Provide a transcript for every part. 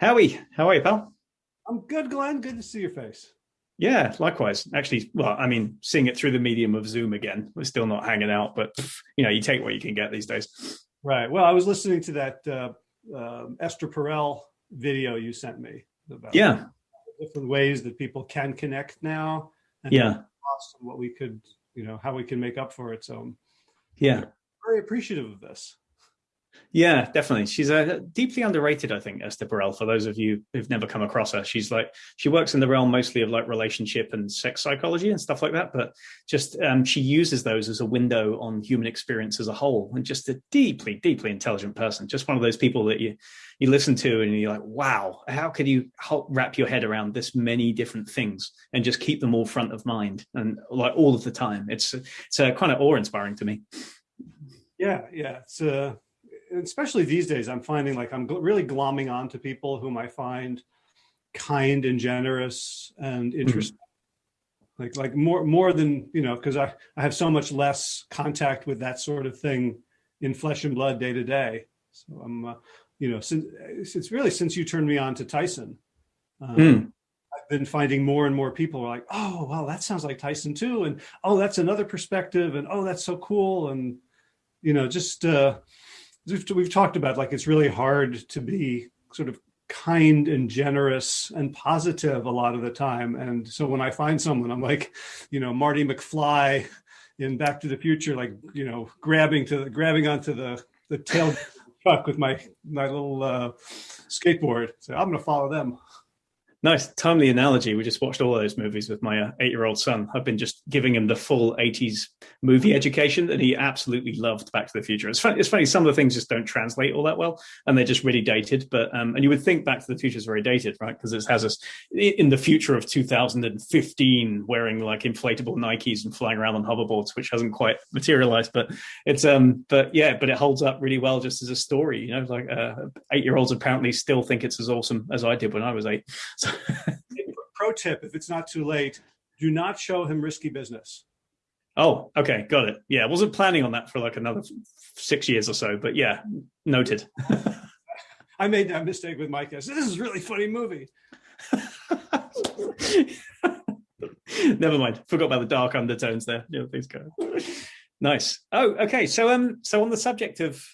Howie, how are you, pal? I'm good, Glenn. Good to see your face. Yeah, likewise. Actually, well, I mean, seeing it through the medium of Zoom again. We're still not hanging out, but you know, you take what you can get these days. Right. Well, I was listening to that uh, uh, Esther Perel video you sent me about yeah different ways that people can connect now. And yeah. What we could, you know, how we can make up for it. So yeah, very appreciative of this. Yeah, definitely. She's a uh, deeply underrated, I think, Esther Perel. For those of you who've never come across her, she's like she works in the realm mostly of like relationship and sex psychology and stuff like that. But just um, she uses those as a window on human experience as a whole, and just a deeply, deeply intelligent person. Just one of those people that you you listen to and you're like, wow, how could you help wrap your head around this many different things and just keep them all front of mind and like all of the time? It's it's uh, kind of awe inspiring to me. Yeah, yeah, it's uh especially these days, I'm finding like I'm really glomming on to people whom I find kind and generous and mm-hmm. interesting. Mm -hmm. Like, like more, more than, you know, cause I, I have so much less contact with that sort of thing in flesh and blood day to day. So I'm, uh, you know, since it's really since you turned me on to Tyson, um, mm. I've been finding more and more people are like, oh, wow, that sounds like Tyson too. And, oh, that's another perspective. And, oh, that's so cool. And, you know, just, uh, we've, we've talked about like it's really hard to be sort of kind and generous and positive a lot of the time. And so when I find someone, I'm like, you know, Marty McFly in Back to the Future, like, you know, grabbing to the, grabbing onto the, the tail truck with my, my little uh, skateboard. So I'm going to follow them. Nice, timely analogy. We just watched all those movies with my uh, eight-year-old son. I've been just giving him the full 80s movie education, and he absolutely loved Back to the Future. It's funny, it's funny some of the things just don't translate all that well, and they're just really dated. But um, And you would think Back to the Future is very dated, right? Because it has us in the future of 2015 wearing like inflatable Nikes and flying around on hoverboards, which hasn't quite materialized. But it's, um, but yeah, but it holds up really well just as a story. You know, like uh, eight-year-olds apparently still think it's as awesome as I did when I was eight. So Pro tip, if it's not too late, do not show him risky business. Oh, okay, got it. Yeah, I wasn't planning on that for like another six years or so, but yeah, noted. I made that mistake with Mike. I said, this is a really funny movie. Never mind. Forgot about the dark undertones there. Yeah, things go. Nice. Oh, okay. So, um, so on the subject of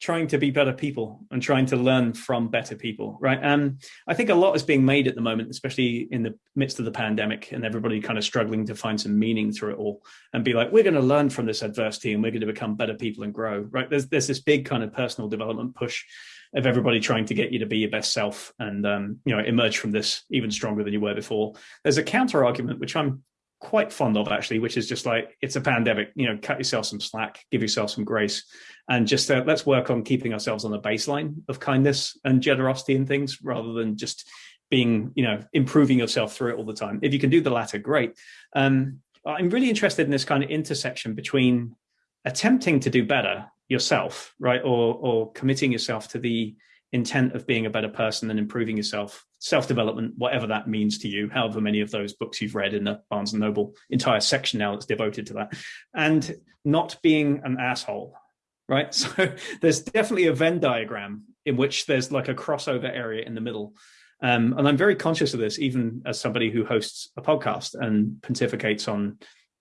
trying to be better people and trying to learn from better people, right? And I think a lot is being made at the moment, especially in the midst of the pandemic and everybody kind of struggling to find some meaning through it all and be like, we're going to learn from this adversity and we're going to become better people and grow, right? There's, there's this big kind of personal development push of everybody trying to get you to be your best self and, um, you know, emerge from this even stronger than you were before. There's a counter argument, which I'm quite fond of actually, which is just like, it's a pandemic, you know, cut yourself some slack, give yourself some grace, and just uh, let's work on keeping ourselves on the baseline of kindness and generosity and things rather than just being, you know, improving yourself through it all the time. If you can do the latter, great. Um, I'm really interested in this kind of intersection between attempting to do better yourself, right, or, or committing yourself to the intent of being a better person and improving yourself, self-development, whatever that means to you, however many of those books you've read in the Barnes & Noble entire section now that's devoted to that, and not being an asshole, right? So there's definitely a Venn diagram in which there's like a crossover area in the middle. Um, and I'm very conscious of this, even as somebody who hosts a podcast and pontificates on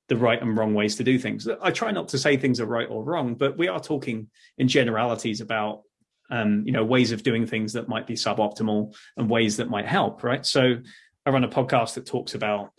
the right and wrong ways to do things. I try not to say things are right or wrong, but we are talking in generalities about um, you know, ways of doing things that might be suboptimal and ways that might help, right? So I run a podcast that talks about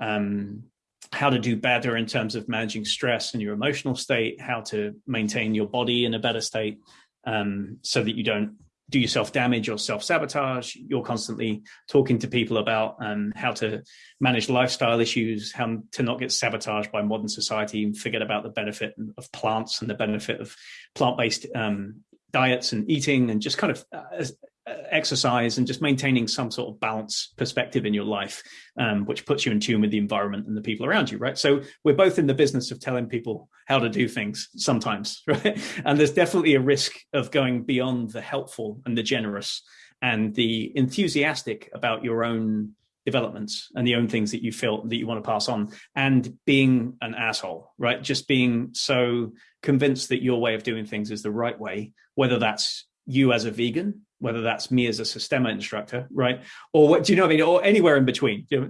um, how to do better in terms of managing stress and your emotional state, how to maintain your body in a better state um, so that you don't do yourself damage or self-sabotage. You're constantly talking to people about um, how to manage lifestyle issues, how to not get sabotaged by modern society and forget about the benefit of plants and the benefit of plant-based um, diets and eating and just kind of uh, uh, exercise and just maintaining some sort of balance perspective in your life, um, which puts you in tune with the environment and the people around you, right? So we're both in the business of telling people how to do things sometimes, right? And there's definitely a risk of going beyond the helpful and the generous and the enthusiastic about your own developments and the own things that you feel that you want to pass on and being an asshole, right? Just being so convinced that your way of doing things is the right way, whether that's you as a vegan whether that's me as a Systema instructor, right? Or what do you know what I mean? Or anywhere in between. You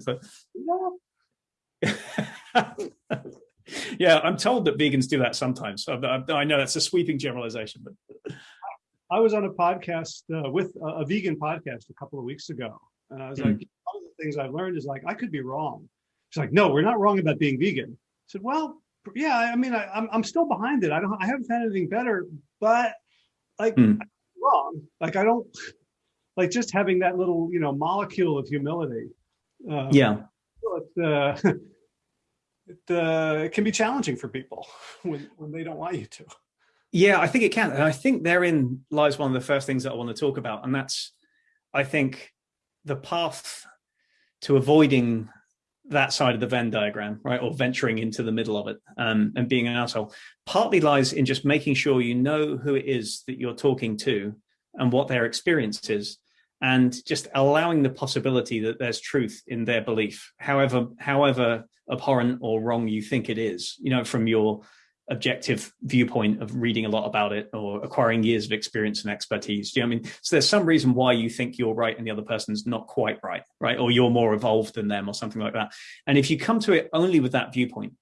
know, yeah, I'm told that vegans do that sometimes. I, I, know that's a sweeping generalization, but I was on a podcast uh, with a, a, vegan podcast a couple of weeks ago, and I was mm. like, one of the things I've learned is like I could be wrong. She's like, no, we're not wrong about being vegan. I said, well, yeah, I mean, I, am I'm, I'm still behind it. I don't, I haven't found anything better, but like, mm. wrong. Like, I don't like just having that little, you know, molecule of humility. Um, yeah. It, uh, it, uh, it can be challenging for people when, when they don't want you to. Yeah, I think it can. And I think therein lies one of the first things that I want to talk about. And that's, I think, the path to avoiding that side of the Venn diagram, right, or venturing into the middle of it um, and being an asshole, partly lies in just making sure you know who it is that you're talking to and what their experience is, and just allowing the possibility that there's truth in their belief, however, however abhorrent or wrong you think it is, you know, from your objective viewpoint of reading a lot about it or acquiring years of experience and expertise. Do you know I mean? So there's some reason why you think you're right and the other person's not quite right, right? Or you're more evolved than them or something like that. And if you come to it only with that viewpoint,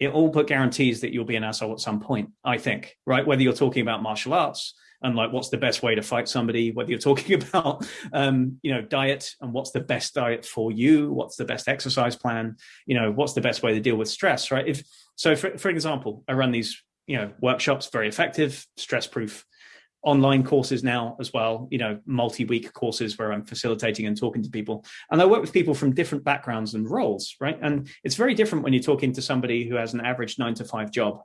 it all but guarantees that you'll be an asshole at some point, I think, right? Whether you're talking about martial arts, and like what's the best way to fight somebody whether you're talking about um, you know diet and what's the best diet for you what's the best exercise plan you know what's the best way to deal with stress right? If so for, for example i run these you know workshops very effective stress proof online courses now as well you know multi-week courses where i'm facilitating and talking to people. And i work with people from different backgrounds and roles right? And it's very different when you're talking to somebody who has an average nine to five job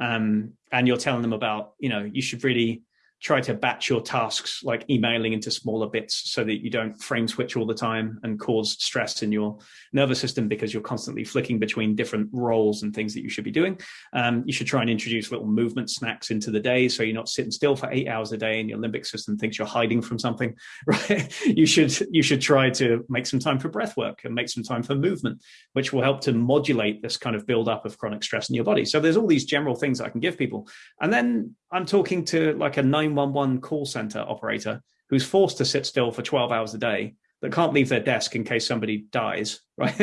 um, and you're telling them about you know you should really try to batch your tasks like emailing into smaller bits so that you don't frame switch all the time and cause stress in your nervous system because you're constantly flicking between different roles and things that you should be doing. Um, you should try and introduce little movement snacks into the day so you're not sitting still for eight hours a day and your limbic system thinks you're hiding from something, right? you should you should try to make some time for breath work and make some time for movement, which will help to modulate this kind of buildup of chronic stress in your body. So there's all these general things I can give people. And then I'm talking to like a 911 call center operator who's forced to sit still for 12 hours a day that can't leave their desk in case somebody dies, right?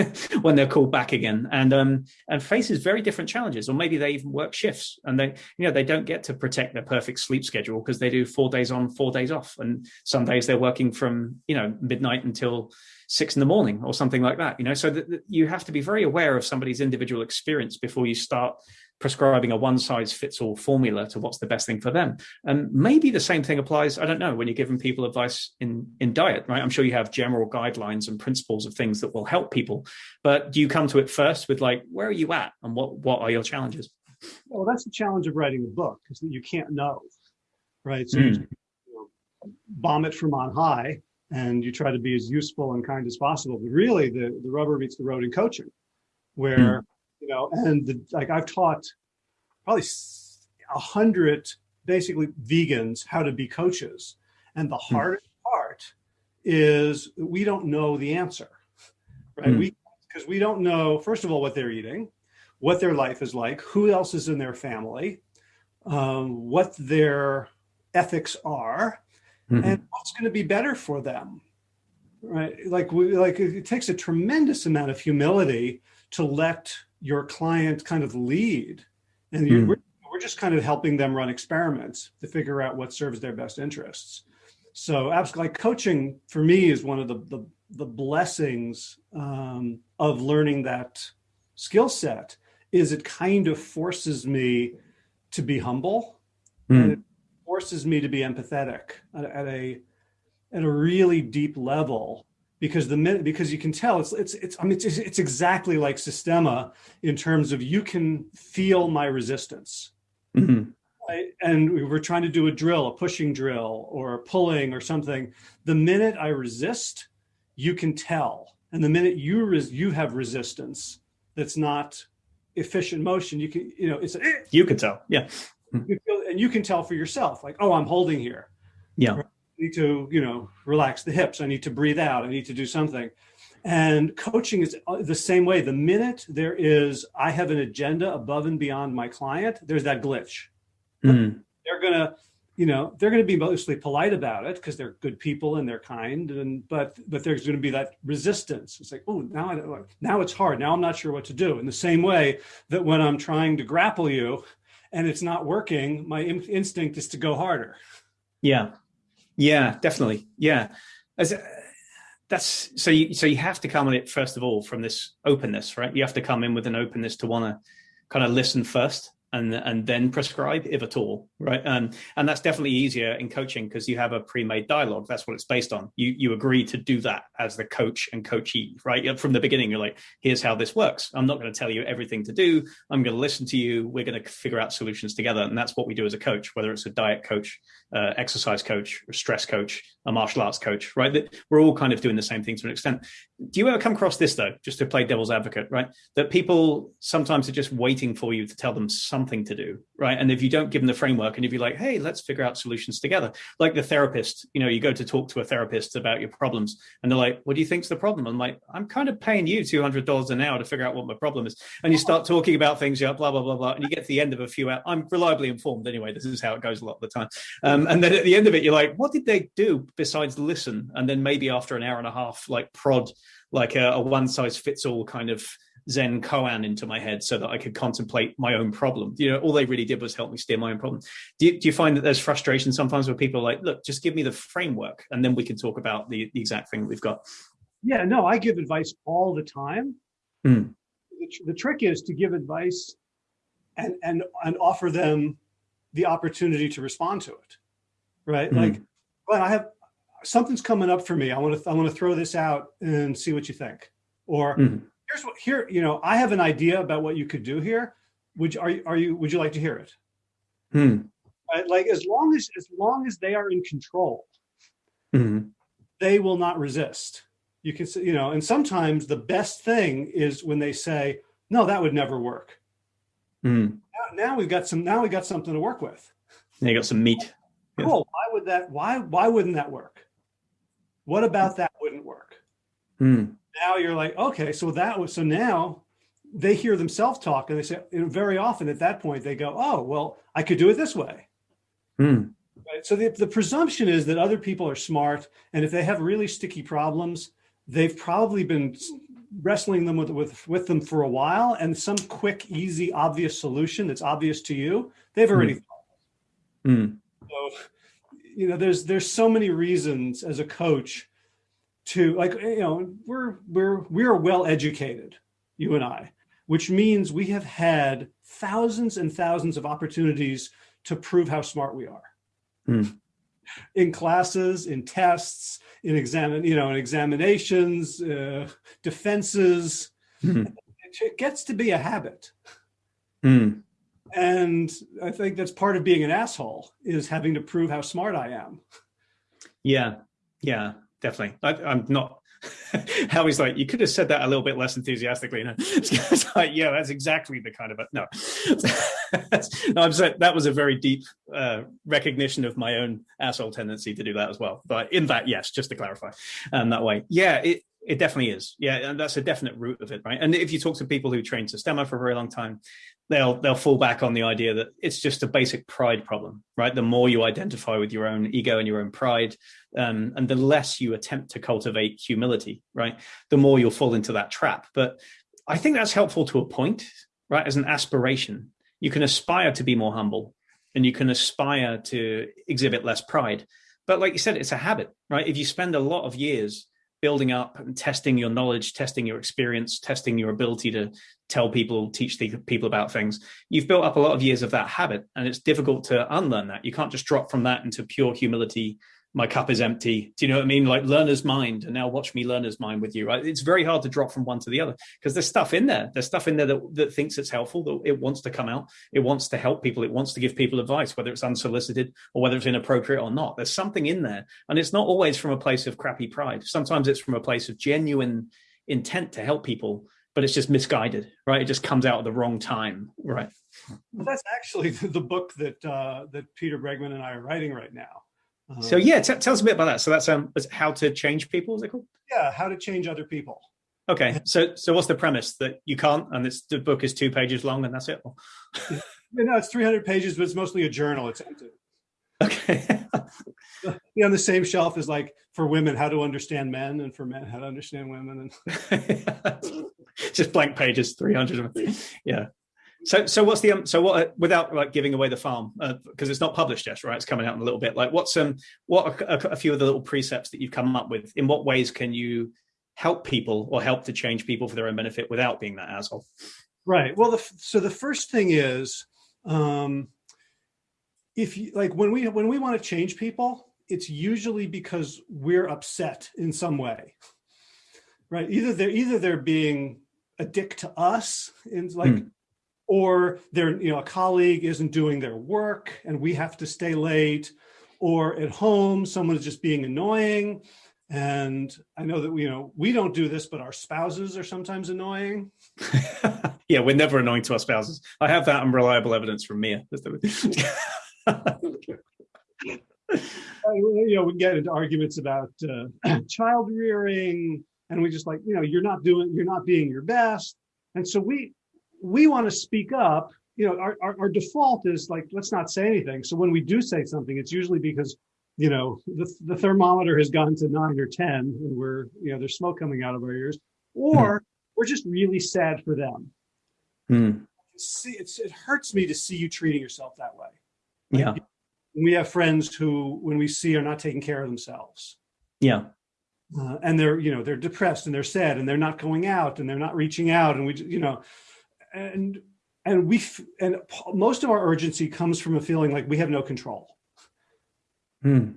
when they're called back again and, um, and faces very different challenges, or maybe they even work shifts and they, you know, they don't get to protect their perfect sleep schedule because they do four days on, four days off. And some days they're working from, you know, midnight until six in the morning or something like that, you know, so that you have to be very aware of somebody's individual experience before you start prescribing a one size fits all formula to what's the best thing for them. And maybe the same thing applies, I don't know, when you're giving people advice in, in diet, right? I'm sure you have general guidelines and principles of things that will help people, but do you come to it first with like, where are you at and what, what are your challenges? Well, that's the challenge of writing a book is that you can't know, right? So mm. you, bomb it from on high and you try to be as useful and kind as possible. But really the, the rubber meets the road in coaching where mm and the, like I've taught probably a hundred basically vegans how to be coaches. And the hmm. hardest part is we don't know the answer, right? Hmm. We, because we don't know, first of all, what they're eating, what their life is like, who else is in their family, um, what their ethics are, mm -hmm. and what's going to be better for them, right? Like, we, like it takes a tremendous amount of humility to let your client kind of lead and mm. we're, we're just kind of helping them run experiments to figure out what serves their best interests. So absolutely like coaching for me is one of the, the, the blessings um, of learning that skill set is it kind of forces me to be humble mm. and it forces me to be empathetic at, at a at a really deep level because the minute because you can tell it's it's it's I mean it's, it's exactly like Systema in terms of you can feel my resistance. Mm -hmm. right? And we were trying to do a drill, a pushing drill or a pulling or something. The minute I resist, you can tell. And the minute you res you have resistance that's not efficient motion, you can, you know, it's, eh. you can tell. Yeah. You feel, and you can tell for yourself like, oh, I'm holding here. Need to, you know, relax the hips. I need to breathe out. I need to do something. And coaching is uh, the same way. The minute there is, I have an agenda above and beyond my client, there's that glitch. Mm. They're gonna, you know they're going to be mostly polite about it because they're good people and they're kind and but but there's going to be that resistance it's like oh now i now it's hard now i'm not sure what to do in the same way that when i'm trying to grapple you and it's not working my in instinct is to go harder yeah yeah definitely. Yeah. As, uh, that's so you so you have to come at it first of all from this openness right? You have to come in with an openness to want to kind of listen first and and then prescribe if at all right? And and that's definitely easier in coaching because you have a pre-made dialogue. That's what it's based on. You you agree to do that as the coach and coachee right? From the beginning you're like here's how this works. I'm not going to tell you everything to do. I'm going to listen to you. We're going to figure out solutions together. And that's what we do as a coach whether it's a diet coach uh, exercise coach stress coach a martial arts coach right? That we're all kind of doing the same thing to an extent do you ever come across this though just to play devil's advocate right? That people sometimes are just waiting for you to tell them something to do right? And if you don't give them the framework and if you're like hey let's figure out solutions together like the therapist you know you go to talk to a therapist about your problems and they're like what do you think's the problem? I'm like i'm kind of paying you $200 an hour to figure out what my problem is. And you start talking about things yeah blah blah blah blah and you get to the end of a few hours i'm reliably informed anyway this is how it goes a lot of the time. Um, and then at the end of it you're like what did they do besides listen? And then maybe after an hour and a half like prod like a, a one size fits all kind of Zen koan into my head so that I could contemplate my own problem. You know, all they really did was help me steer my own problem. Do you, do you find that there's frustration sometimes where people are like, look, just give me the framework and then we can talk about the, the exact thing that we've got? Yeah, no, I give advice all the time. Mm. The, tr the trick is to give advice and, and, and offer them the opportunity to respond to it, right? Mm. Like, well, I have something's coming up for me. I want to I want to throw this out and see what you think. Or mm. here's what here you know I have an idea about what you could do here. Would you, are you are you would you like to hear it? Mm. Right? Like as long as as long as they are in control, mm. they will not resist. You can you know, and sometimes the best thing is when they say, "No, that would never work." Mm. Now, now we've got some. Now we've got something to work with. Now you got some meat. Cool. Why would that? Why why wouldn't that work? What about that wouldn't work? Mm. Now you're like, okay, so that was, so now they hear themselves talk and they say, very often at that point, they go, oh, well, I could do it this way. Mm. Right? So the, the presumption is that other people are smart. And if they have really sticky problems, they've probably been wrestling them with, with, with them for a while and some quick, easy, obvious solution that's obvious to you, they've already mm. thought. Mm. So you know, there's there's so many reasons as a coach to like, you know, we're we're we're well educated, you and I, which means we have had thousands and thousands of opportunities to prove how smart we are. Mm. In classes, in tests, in examine, you know, in examinations, uh, defenses, mm. it gets to be a habit. Mm. And I think that's part of being an asshole is having to prove how smart I am. Yeah, yeah, definitely. I, am not. Howie's like, you could have said that a little bit less enthusiastically. It's like, yeah, that's exactly the kind of no. no, I'm saying that was a very deep uh, recognition of my own asshole tendency to do that as well. But in that, yes, just to clarify, um, that way, yeah, it it definitely is. Yeah, and that's a definite root of it, right? And if you talk to people who train Systema for a very long time, they'll they'll fall back on the idea that it's just a basic pride problem, right? The more you identify with your own ego and your own pride, um, and the less you attempt to cultivate humility, right? The more you'll fall into that trap. But I think that's helpful to a point, right? As an aspiration, you can aspire to be more humble, and you can aspire to exhibit less pride. But like you said, it's a habit, right? If you spend a lot of years building up and testing your knowledge, testing your experience, testing your ability to tell people, teach people about things. You've built up a lot of years of that habit, and it's difficult to unlearn that. You can't just drop from that into pure humility my cup is empty. Do you know what I mean? Like learner's mind, and now watch me learner's mind with you. Right? It's very hard to drop from one to the other because there's stuff in there. There's stuff in there that, that thinks it's helpful, that it wants to come out. It wants to help people. It wants to give people advice, whether it's unsolicited or whether it's inappropriate or not. There's something in there, and it's not always from a place of crappy pride. Sometimes it's from a place of genuine intent to help people, but it's just misguided. Right? It just comes out at the wrong time. Right? That's actually the book that uh, that Peter Bregman and I are writing right now so yeah, tell us a bit about that. So that's um, how to change people. Is it called? Yeah, how to change other people. Okay, so so what's the premise that you can't, and it's the book is two pages long, and that's it. you know, it's three hundred pages, but it's mostly a journal. It's empty. Okay. yeah, on the same shelf is like for women how to understand men, and for men how to understand women, and just blank pages, three hundred. Yeah. So, so what's the um, so what without like giving away the farm because uh, it's not published yet, right? It's coming out in a little bit. Like, what's um, what are a, a few of the little precepts that you've come up with? In what ways can you help people or help to change people for their own benefit without being that asshole? Right. Well, the, so the first thing is, um, if you like when we when we want to change people, it's usually because we're upset in some way, right? Either they're either they're being a dick to us, in like, mm. Or they're you know a colleague isn't doing their work and we have to stay late, or at home someone is just being annoying and I know that, you know, we don't do this, but our spouses are sometimes annoying. yeah, we're never annoying to our spouses. I have that unreliable evidence from Mia. you know, we get into arguments about uh, child rearing and we just like, you know, you're not doing, you're not being your best. And so we, we want to speak up, you know, our, our, our default is like, let's not say anything. So when we do say something, it's usually because you know, the, the thermometer has gone to nine or 10 and we're, you know, there's smoke coming out of our ears, or mm. we're just really sad for them. Mm. See, it's, it hurts me to see you treating yourself that way. Yeah. we have friends who, when we see, are not taking care of themselves. Yeah. Uh, and they're, you know, they're depressed and they're sad and they're not going out and they're not reaching out. And we, you know, and, and we, and most of our urgency comes from a feeling like we have no control. Hmm.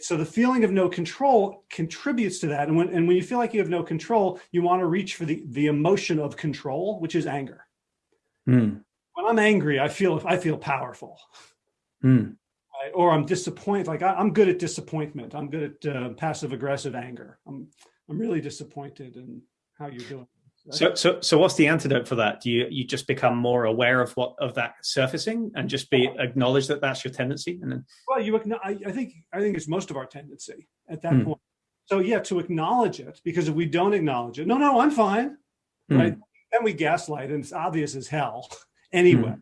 So the feeling of no control contributes to that. And when, and when you feel like you have no control, you want to reach for the, the emotion of control, which is anger. Hmm. When I'm angry, I feel, I feel powerful. Hmm. Right? Or I'm disappointed. Like I, am good at disappointment. I'm good at uh, passive aggressive anger. I'm, I'm really disappointed in how you're doing. So, so, so what's the antidote for that? Do you you just become more aware of what of that surfacing and just be acknowledge that that's your tendency? And then, well, you I, I think I think it's most of our tendency at that hmm. point. So yeah, to acknowledge it because if we don't acknowledge it, no, no, I'm fine, hmm. right? Then we gaslight, and it's obvious as hell anyway. Hmm.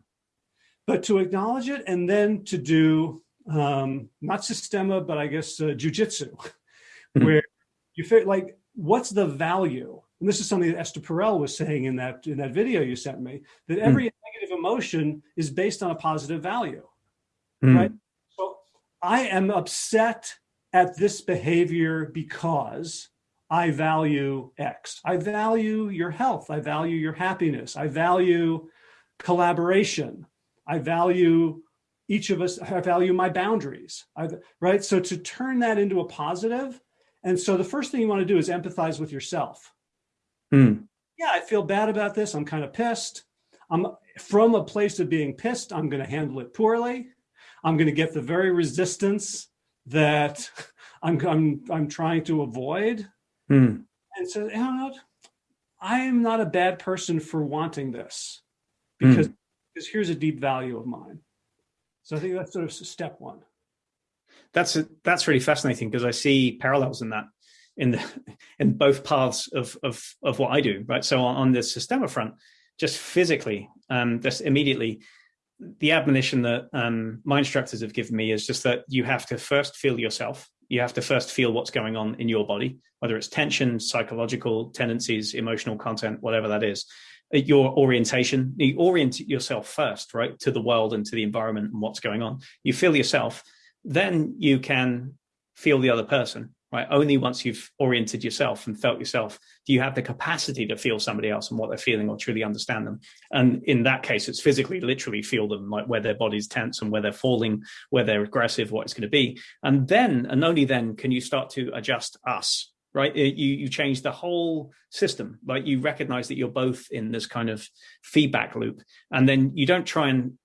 But to acknowledge it and then to do um, not systema, but I guess uh, jujitsu, hmm. where you feel like what's the value and this is something that Esther Perel was saying in that in that video you sent me, that hmm. every mm. negative emotion is based on a positive value, mm. right? So I am upset at this behavior because I value X. I value your health. I value your happiness. I value collaboration. I value each of us, I value my boundaries, I, right? So to turn that into a positive, and so the first thing you want to do is empathize with yourself. Mm. Yeah, I feel bad about this. I'm kind of pissed. I'm from a place of being pissed. I'm going to handle it poorly. I'm going to get the very resistance that I'm I'm I'm trying to avoid. Mm. And so, you know, I am not a bad person for wanting this because mm. because here's a deep value of mine. So I think that's sort of step one. That's that's really fascinating because I see parallels in that in the in both paths of of of what I do, right? So on, on the Systema front, just physically, um, just immediately, the admonition that um, my instructors have given me is just that you have to first feel yourself. You have to first feel what's going on in your body, whether it's tension, psychological tendencies, emotional content, whatever that is. Uh, your orientation, you orient yourself first, right, to the world and to the environment and what's going on. You feel yourself, then you can feel the other person right? Only once you've oriented yourself and felt yourself, do you have the capacity to feel somebody else and what they're feeling or truly understand them. And in that case, it's physically, literally feel them, like where their body's tense and where they're falling, where they're aggressive, what it's going to be. And then, and only then can you start to adjust us, right? You, you change the whole system, like you recognize that you're both in this kind of feedback loop. And then you don't try and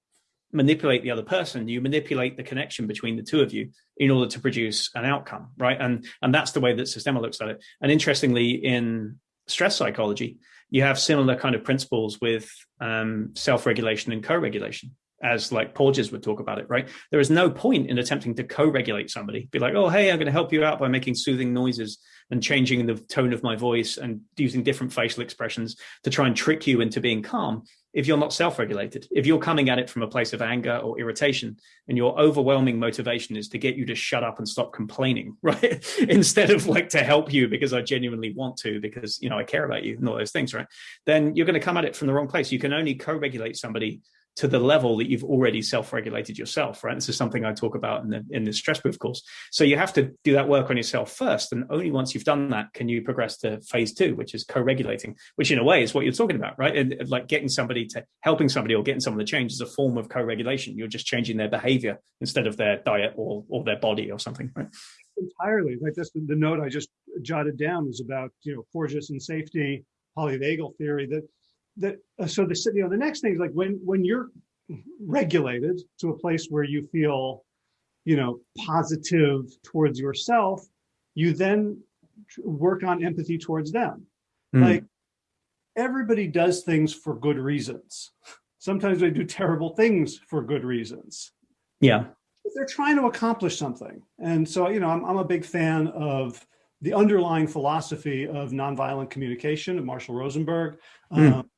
manipulate the other person. You manipulate the connection between the two of you in order to produce an outcome right? And and that's the way that systema looks at it. And interestingly in stress psychology you have similar kind of principles with um, self-regulation and co-regulation as like Porges would talk about it, right? There is no point in attempting to co-regulate somebody. Be like, oh, hey, I'm going to help you out by making soothing noises and changing the tone of my voice and using different facial expressions to try and trick you into being calm if you're not self-regulated. If you're coming at it from a place of anger or irritation and your overwhelming motivation is to get you to shut up and stop complaining, right? Instead of like to help you because I genuinely want to, because, you know, I care about you and all those things, right? Then you're going to come at it from the wrong place. You can only co-regulate somebody to the level that you've already self-regulated yourself, right? This is something I talk about in the in the stress proof course. So you have to do that work on yourself first, and only once you've done that can you progress to phase two, which is co-regulating, which in a way is what you're talking about, right? And like getting somebody to helping somebody or getting someone to change is a form of co-regulation. You're just changing their behavior instead of their diet or or their body or something, right? Entirely. Like this, the note I just jotted down was about you know Porges and safety, polyvagal theory that that uh, so the you know the next thing is like when when you're regulated to a place where you feel you know positive towards yourself you then work on empathy towards them. Mm. like everybody does things for good reasons. Sometimes they do terrible things for good reasons. Yeah. They're trying to accomplish something. And so you know i'm, I'm a big fan of the underlying philosophy of nonviolent communication of marshall rosenberg. Mm. um,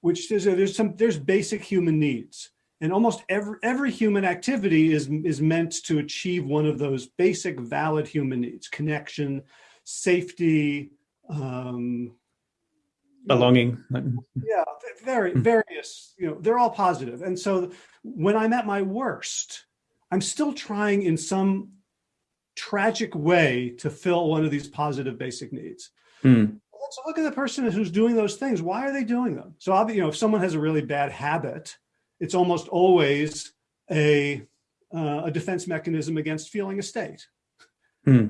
which says there's some there's basic human needs. And almost every every human activity is is meant to achieve one of those basic valid human needs connection safety um belonging. Yeah very hmm. various you know they're all positive. And so when i'm at my worst i'm still trying in some tragic way to fill one of these positive basic needs. Mm let's look at the person who's doing those things. Why are they doing them? So, I'll you know, if someone has a really bad habit, it's almost always a uh, a defense mechanism against feeling a state. Hmm.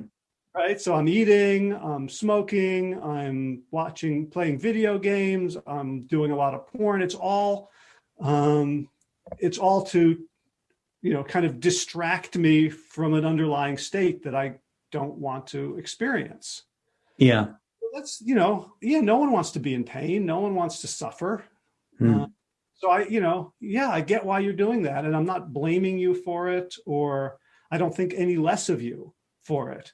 Right. So I'm eating, I'm smoking, I'm watching, playing video games, I'm doing a lot of porn. It's all, um, it's all to, you know, kind of distract me from an underlying state that I don't want to experience. Yeah that's you know yeah no one wants to be in pain. No one wants to suffer. Hmm. uh, so i you know yeah i get why you're doing that and i'm not blaming you for it or i don't think any less of you for it.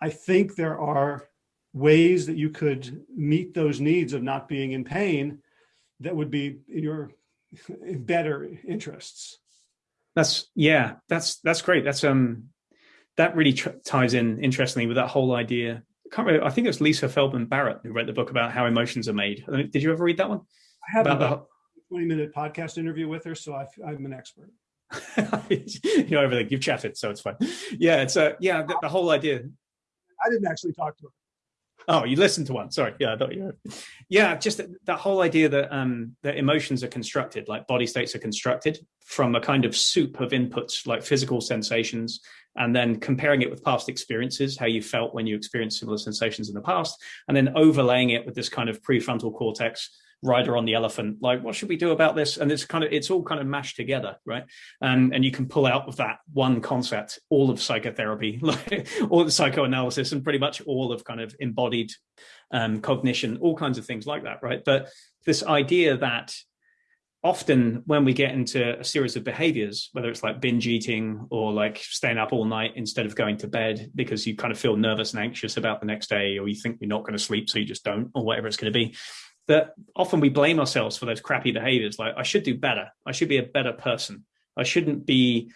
I think there are ways that you could meet those needs of not being in pain that would be in your better interests. That's yeah that's that's great. That's um that really ties in interestingly with that whole idea can't remember, I think it was Lisa Feldman Barrett who wrote the book about how emotions are made. Did you ever read that one? I have about a 20 minute podcast interview with her, so I, am an expert. you know everything. You've chatted, so it's fine. Yeah, it's a uh, yeah. The, the, whole idea. I didn't actually talk to her. Oh, you listened to one. Sorry. Yeah, I thought you. Were... Yeah, just that, that whole idea that um that emotions are constructed, like body states are constructed from a kind of soup of inputs, like physical sensations, and then comparing it with past experiences, how you felt when you experienced similar sensations in the past, and then overlaying it with this kind of prefrontal cortex rider on the elephant like what should we do about this? And it's kind of it's all kind of mashed together right? And and you can pull out of that one concept all of psychotherapy like all the psychoanalysis and pretty much all of kind of embodied um, cognition all kinds of things like that right? But this idea that often when we get into a series of behaviors, whether it's like binge eating or like staying up all night instead of going to bed because you kind of feel nervous and anxious about the next day, or you think you're not going to sleep, so you just don't, or whatever it's going to be, that often we blame ourselves for those crappy behaviors. Like, I should do better. I should be a better person. I shouldn't be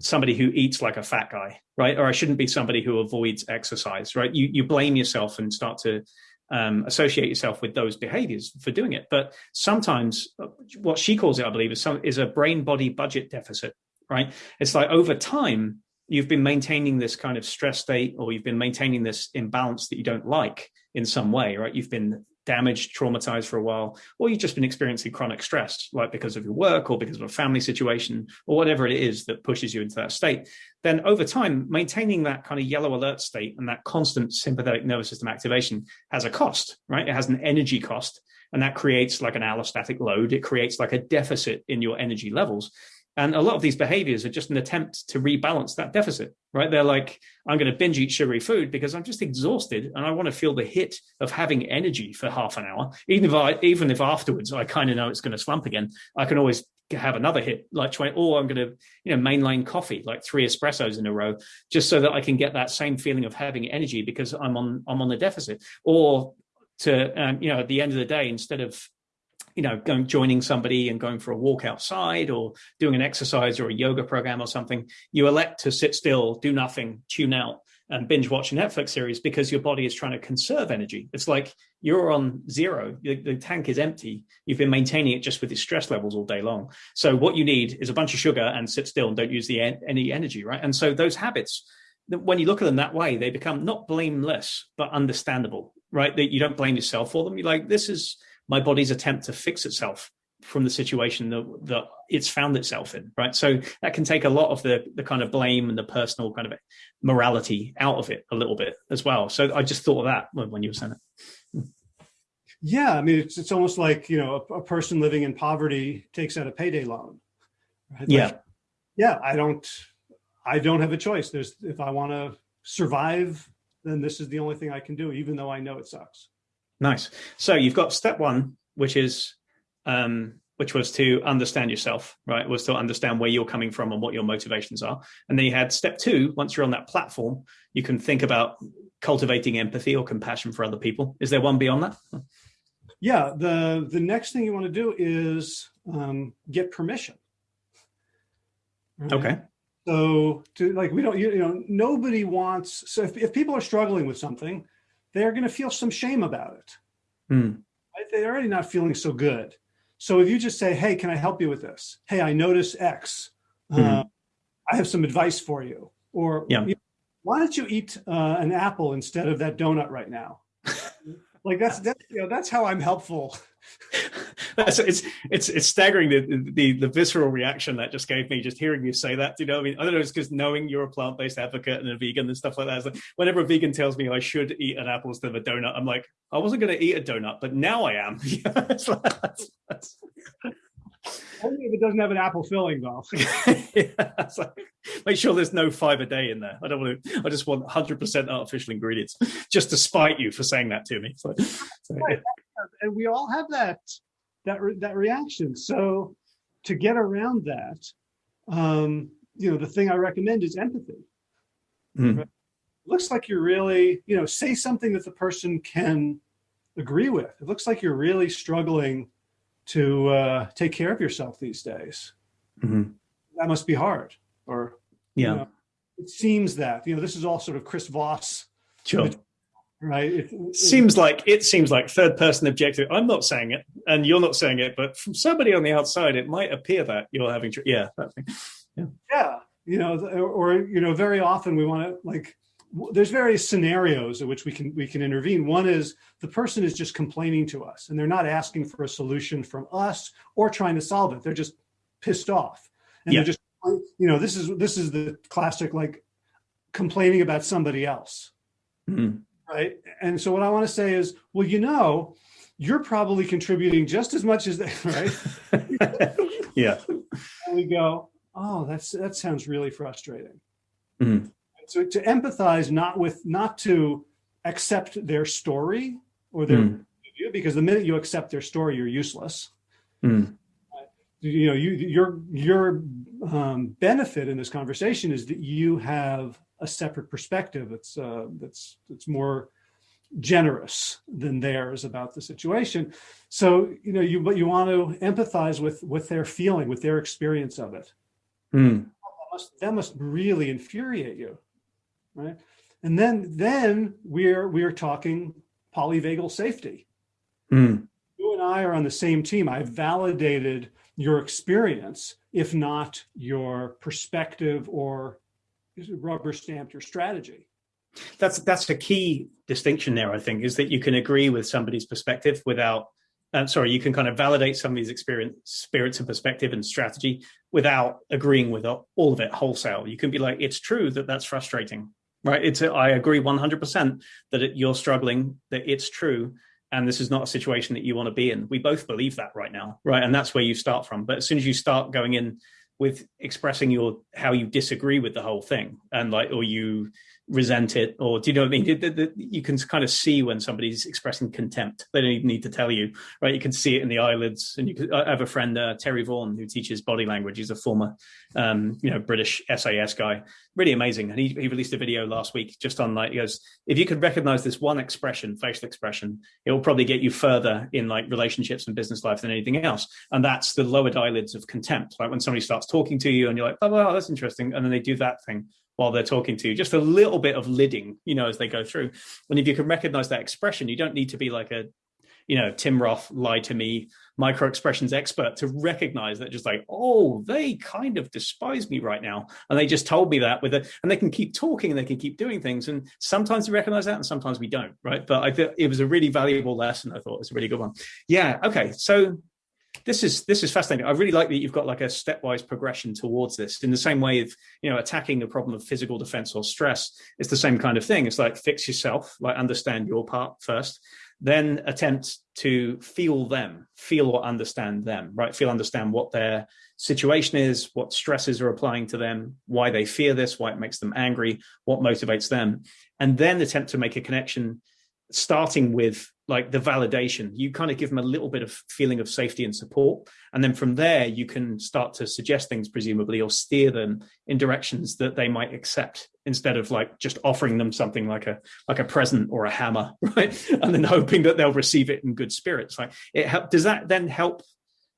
somebody who eats like a fat guy, right? Or I shouldn't be somebody who avoids exercise, right? You, you blame yourself and start to um, associate yourself with those behaviors for doing it. But sometimes uh, what she calls it, I believe, is, some, is a brain body budget deficit, right? It's like over time, you've been maintaining this kind of stress state or you've been maintaining this imbalance that you don't like in some way, right? You've been damaged, traumatized for a while, or you've just been experiencing chronic stress, like because of your work or because of a family situation or whatever it is that pushes you into that state, then over time, maintaining that kind of yellow alert state and that constant sympathetic nervous system activation has a cost, right? It has an energy cost, and that creates like an allostatic load. It creates like a deficit in your energy levels. And a lot of these behaviors are just an attempt to rebalance that deficit, right? They're like, I'm going to binge eat sugary food because I'm just exhausted and I want to feel the hit of having energy for half an hour. Even if I, even if afterwards I kind of know it's going to slump again, I can always have another hit like 20 or i'm going to you know mainline coffee like three espressos in a row just so that i can get that same feeling of having energy because i'm on i'm on the deficit or to um, you know at the end of the day instead of you know going joining somebody and going for a walk outside or doing an exercise or a yoga program or something you elect to sit still do nothing tune out and binge watch a Netflix series because your body is trying to conserve energy. It's like you're on zero, the, the, tank is empty. You've been maintaining it just with your stress levels all day long. So what you need is a bunch of sugar and sit still and don't use the any energy, right? And so those habits, when you look at them that way, they become not blameless but understandable, right? That you don't blame yourself for them. You're like, this is my body's attempt to fix itself from the situation that, that it's found itself in, right? So that can take a lot of the the kind of blame and the personal kind of morality out of it a little bit as well. So I just thought of that when, when you were saying it. Yeah, I mean, it's it's almost like you know a, a person living in poverty takes out a payday loan. Right? Like, yeah, yeah. I don't, I don't have a choice. There's if I want to survive, then this is the only thing I can do, even though I know it sucks. Nice. So you've got step one, which is um, which was to understand yourself, right? Was to understand where you're coming from and what your motivations are. And then you had step two, once you're on that platform, you can think about cultivating empathy or compassion for other people. Is there one beyond that? Yeah, the the next thing you want to do is um, get permission. Right? Okay. So to like we don't you, you know nobody wants so if, if people are struggling with something, they're going to feel some shame about it. Right? They're already not feeling so good. So if you just say, hey, can I help you with this? Hey, I notice X. Mm-hmm. Uh, I have some advice for you. Or yeah. why don't you eat uh, an apple instead of that donut right now? Like that's that's you know that's how I'm helpful. that's it's it's it's staggering the, the the visceral reaction that just gave me just hearing you say that. You know, I mean, I don't know, it's because knowing you're a plant based advocate and a vegan and stuff like that. Like whenever a vegan tells me I should eat an apple instead of a donut, I'm like, I wasn't going to eat a donut, but now I am. that's, that's... Only if it doesn't have an apple filling, though. yeah, make sure there's no five a day in there. I don't want to. I just want 100% artificial ingredients, just to spite you for saying that to me. So, so yeah. And we all have that that re that reaction. So, to get around that, um, you know, the thing I recommend is empathy. Mm. Right? Looks like you're really, you know, say something that the person can agree with. It looks like you're really struggling to uh, take care of yourself these days. Mm -hmm. That must be hard. Or yeah, you know, it seems that you know this is all sort of Chris Voss. Sure. Right. It, it, seems like it seems like third person objective. I'm not saying it, and you're not saying it, but from somebody on the outside, it might appear that you're having. Yeah, that thing. Yeah. Yeah. You know, or, or you know, very often we want to like there's various scenarios in which we can we can intervene. One is the person is just complaining to us and they're not asking for a solution from us or trying to solve it. They're just pissed off. And yeah. they're just you know, this is this is the classic like complaining about somebody else. Mm. Right. And so what I want to say is, well, you know, you're probably contributing just as much as they, right? yeah. And we go, oh, that's that sounds really frustrating. Mm so to empathize not with not to accept their story or their mm. view because the minute you accept their story you're useless mm. you know you your your um, benefit in this conversation is that you have a separate perspective that's uh, that's that's more generous than theirs about the situation so you know you but you want to empathize with with their feeling with their experience of it mm. that, must, that must really infuriate you right? And then then we're we're talking polyvagal safety. Mm. You and I are on the same team. I've validated your experience, if not your perspective or rubber stamped your strategy. That's that's a key distinction there, I think, is that you can agree with somebody's perspective without um, sorry, you can kind of validate somebody's experience, spirits and perspective and strategy without agreeing with all of it wholesale. You can be like, it's true that that's frustrating right? It's a, i agree 100 percent that it, you're struggling that it's true and this is not a situation that you want to be in. We both believe that right now right? And that's where you start from. But as soon as you start going in with expressing your how you disagree with the whole thing and like or you resent it or do you know what I mean? You can kind of see when somebody's expressing contempt. They don't even need to tell you, right? You can see it in the eyelids. And you could, I have a friend, uh, Terry Vaughan, who teaches body language. He's a former, um, you know, British SAS guy, really amazing. And he, he released a video last week just on like, he goes, if you could recognize this one expression, facial expression, it will probably get you further in like relationships and business life than anything else. And that's the lowered eyelids of contempt. Like when somebody starts talking to you and you're like, oh, well, that's interesting. And then they do that thing while they're talking to you, just a little bit of lidding, you know, as they go through. And if you can recognize that expression, you don't need to be like a, you know, Tim Roth, lie to me, micro expressions expert to recognize that just like, oh, they kind of despise me right now. And they just told me that with it. And they can keep talking and they can keep doing things. And sometimes we recognize that and sometimes we don't, right? But I think it was a really valuable lesson. I thought it was a really good one. Yeah. Okay. So this is this is fascinating. I really like that you've got like a stepwise progression towards this. In the same way of you know attacking the problem of physical defense or stress, it's the same kind of thing. It's like fix yourself, like understand your part first, then attempt to feel them, feel or understand them, right? Feel understand what their situation is, what stresses are applying to them, why they fear this, why it makes them angry, what motivates them, and then attempt to make a connection starting with like the validation. You kind of give them a little bit of feeling of safety and support and then from there you can start to suggest things presumably or steer them in directions that they might accept instead of like just offering them something like a like a present or a hammer right? And then hoping that they'll receive it in good spirits like it help does that then help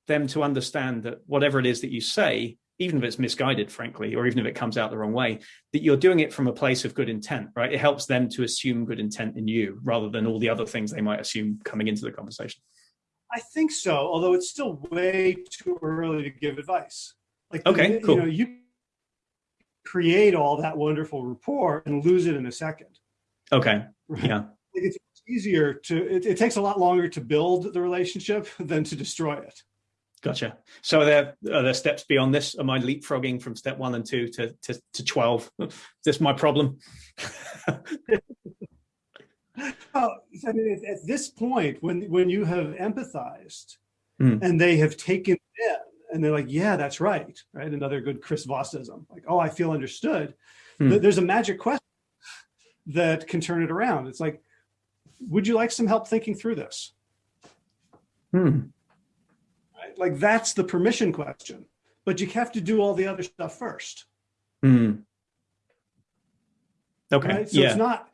them to understand that whatever it is that you say even if it's misguided, frankly, or even if it comes out the wrong way, that you're doing it from a place of good intent, right? It helps them to assume good intent in you rather than all the other things they might assume coming into the conversation. I think so, although it's still way too early to give advice. Like, okay, you, cool. You, know, you create all that wonderful rapport and lose it in a second. Okay. Right? Yeah. It's easier to, it, it takes a lot longer to build the relationship than to destroy it. Gotcha. So are there, are there steps beyond this? Am I leapfrogging from step one and two to, to, to 12? Is this my problem? oh, I mean, at, this point, when, when you have empathized mm. and they have taken it in and they're like, yeah, that's right. Right. Another good Chris Vossism, like, oh, I feel understood. Mm. There's a magic question that can turn it around. It's like, would you like some help thinking through this? Hmm like that's the permission question, but you have to do all the other stuff first. Mm. Okay. Right? So yeah. it's not,